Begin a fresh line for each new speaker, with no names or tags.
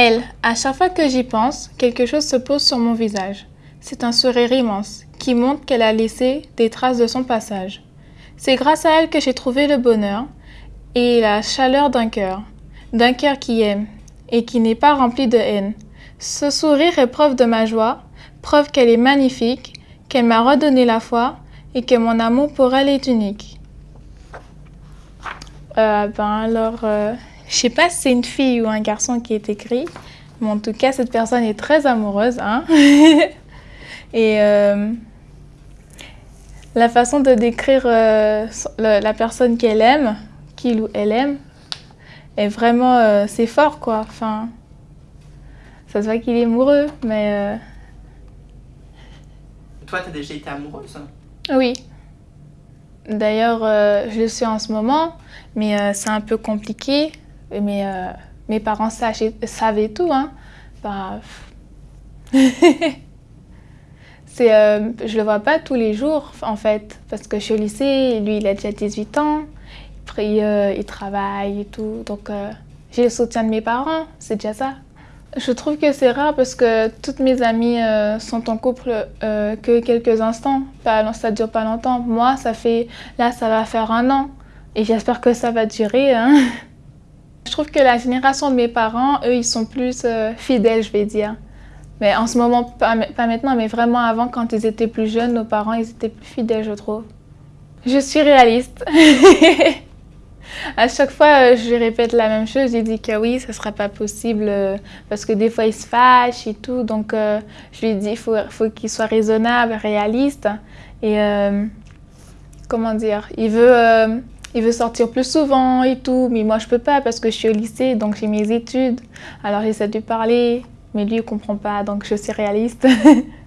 Elle, à chaque fois que j'y pense, quelque chose se pose sur mon visage. C'est un sourire immense qui montre qu'elle a laissé des traces de son passage. C'est grâce à elle que j'ai trouvé le bonheur et la chaleur d'un cœur, d'un cœur qui aime et qui n'est pas rempli de haine. Ce sourire est preuve de ma joie, preuve qu'elle est magnifique, qu'elle m'a redonné la foi et que mon amour pour elle est unique. Euh, ben alors, euh, je sais pas si c'est une fille ou un garçon qui est écrit, mais en tout cas, cette personne est très amoureuse. Hein? et euh, la façon de décrire euh, le- la personne qu'elle aime, qu'il ou elle aime, est vraiment, euh, c'est fort quoi. Enfin, ça se voit qu'il est amoureux, mais
Toi, t'as déjà été amoureuse?
Oui. D'ailleurs, je le suis en ce moment, mais c'est un peu compliqué. Euh, mes parents sach- savaient tout, hein. Bah, euh, je le vois pas tous les jours, en fait, parce que je suis au lycée, lui, il a déjà 18 ans, il, euh, il travaille et tout, donc euh, j'ai le soutien de mes parents, c'est déjà ça. Je trouve que c'est rare parce que toutes mes amies euh, sont en couple euh, que quelques instants, pas, ça dure pas longtemps. Moi, ça fait, là, ça va faire un an, et j'espère que ça va durer. hein. Je trouve que la génération de mes parents, eux, ils sont plus euh, fidèles, je vais dire. Mais en ce moment, pas, maintenant, mais vraiment avant, quand ils étaient plus jeunes, nos parents, ils étaient plus fidèles, je trouve. Je suis réaliste. à chaque fois, euh, je répète la même chose. Je dis que oui, ça sera pas possible euh, parce que des fois, il se fâche et tout. Donc, je lui dis faut, faut qu'il soit raisonnable, réaliste. Et comment dire Il veut. Il veut sortir plus souvent et tout, mais moi je peux pas parce que je suis au lycée, donc j'ai mes études. Alors j'essaie de lui parler, mais lui il comprend pas, donc je suis réaliste.